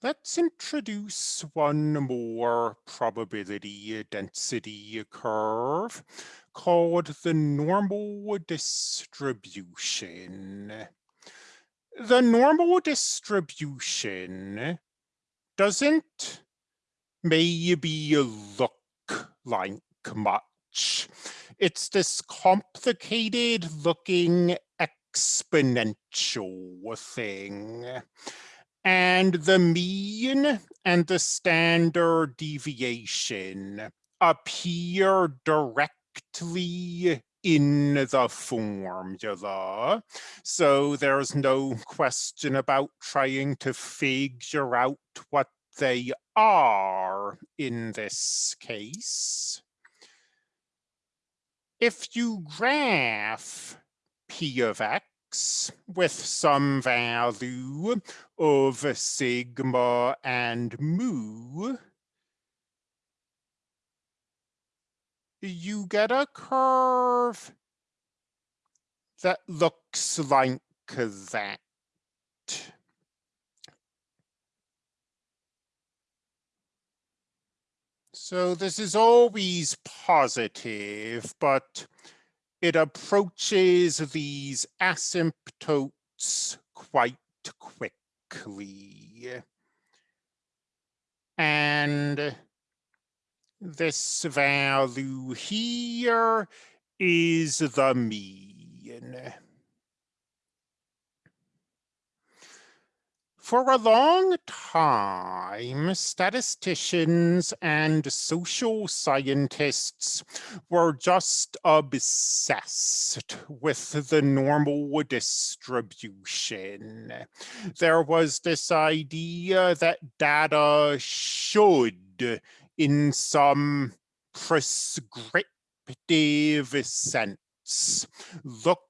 Let's introduce one more probability density curve called the normal distribution. The normal distribution doesn't maybe look like much. It's this complicated looking exponential thing and the mean and the standard deviation appear directly in the formula. So there's no question about trying to figure out what they are in this case. If you graph p of x, with some value of sigma and mu, you get a curve that looks like that. So this is always positive, but it approaches these asymptotes quite quickly. And this value here is the mean. For a long time, statisticians and social scientists were just obsessed with the normal distribution. There was this idea that data should, in some prescriptive sense, look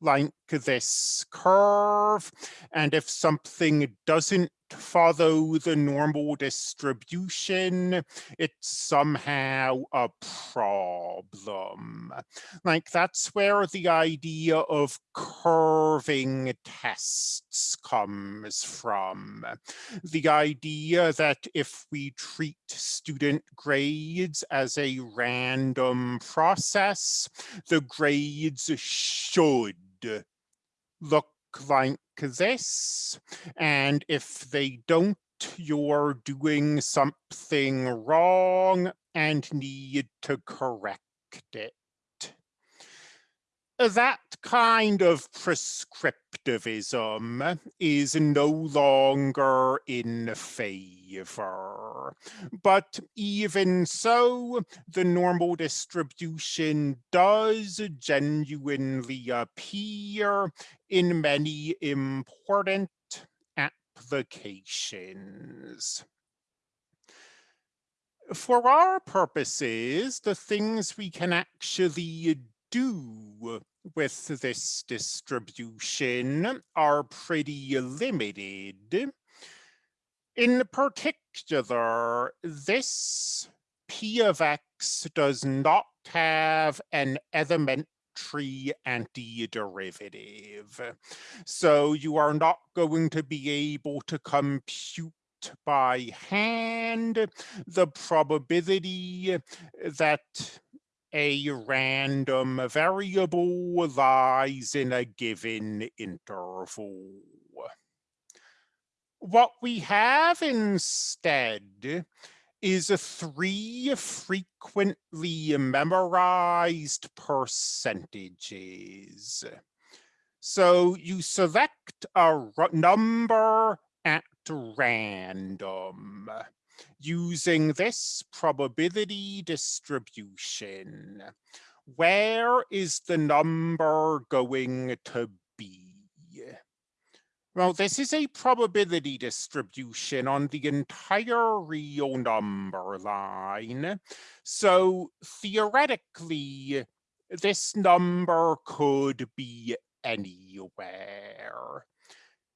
like this curve. And if something doesn't follow the normal distribution, it's somehow a problem. Like that's where the idea of curving tests comes from. The idea that if we treat student grades as a random process, the grades should look like this. And if they don't, you're doing something wrong and need to correct it that kind of prescriptivism is no longer in favor. But even so, the normal distribution does genuinely appear in many important applications. For our purposes, the things we can actually do with this distribution are pretty limited. In particular, this p of x does not have an elementary antiderivative. So you are not going to be able to compute by hand the probability that a random variable lies in a given interval. What we have instead is three frequently memorized percentages. So you select a number at random using this probability distribution. Where is the number going to be? Well, this is a probability distribution on the entire real number line. So theoretically, this number could be anywhere.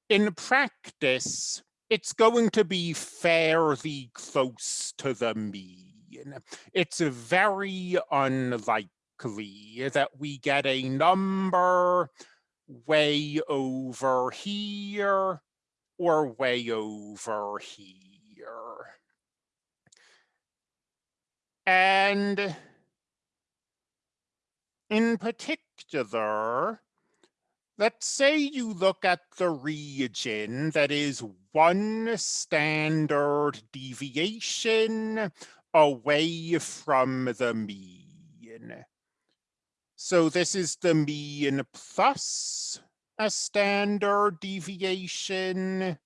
In practice, it's going to be fairly close to the mean. It's very unlikely that we get a number way over here or way over here. And in particular, let's say you look at the region that is one standard deviation away from the mean. So this is the mean plus a standard deviation.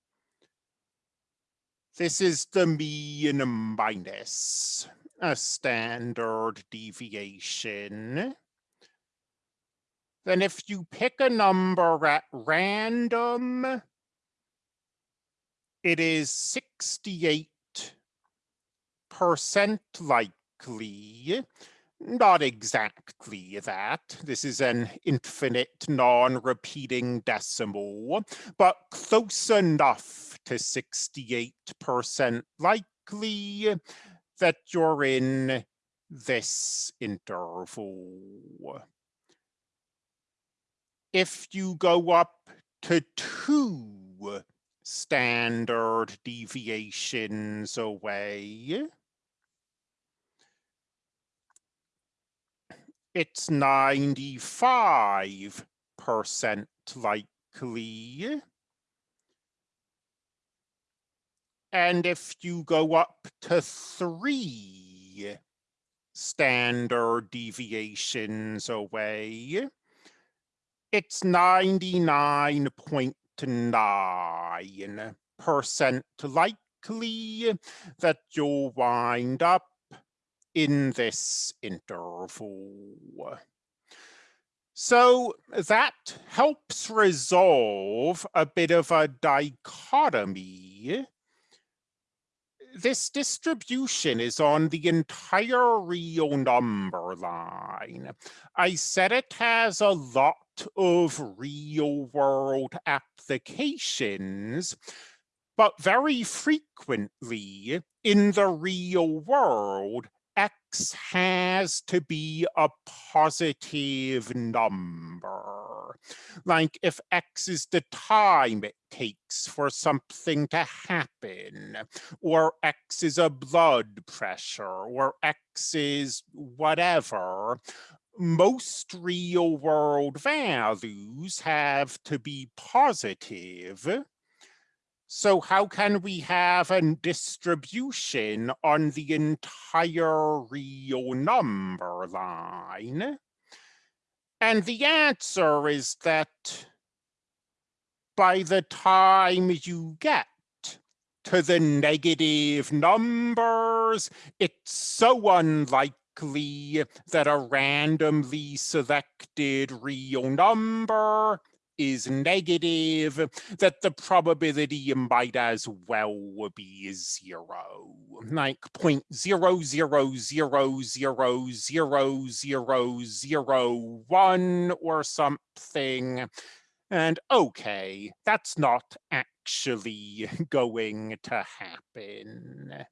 This is the mean minus a standard deviation. Then if you pick a number at random, it is 68% likely not exactly that. This is an infinite non-repeating decimal, but close enough to 68% likely that you're in this interval. If you go up to two standard deviations away, it's 95% likely. And if you go up to three standard deviations away, it's 99.9% likely that you'll wind up in this interval. So that helps resolve a bit of a dichotomy. This distribution is on the entire real number line. I said it has a lot of real world applications, but very frequently in the real world, x has to be a positive number. Like if x is the time it takes for something to happen, or x is a blood pressure, or x is whatever, most real world values have to be positive so how can we have a distribution on the entire real number line? And the answer is that by the time you get to the negative numbers, it's so unlikely that a randomly selected real number is negative, that the probability might as well be zero, like point zero zero zero zero zero zero zero one or something. And okay, that's not actually going to happen.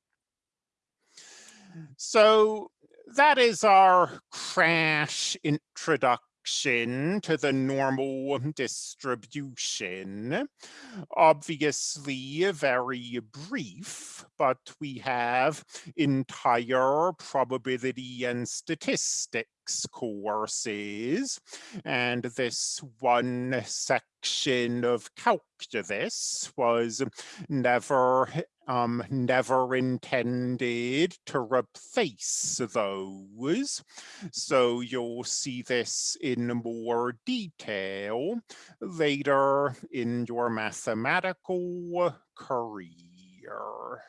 So that is our crash introduction to the normal distribution. Obviously very brief, but we have entire probability and statistics courses. And this one section of calculus was never um, never intended to replace those. So you'll see this in more detail later in your mathematical career.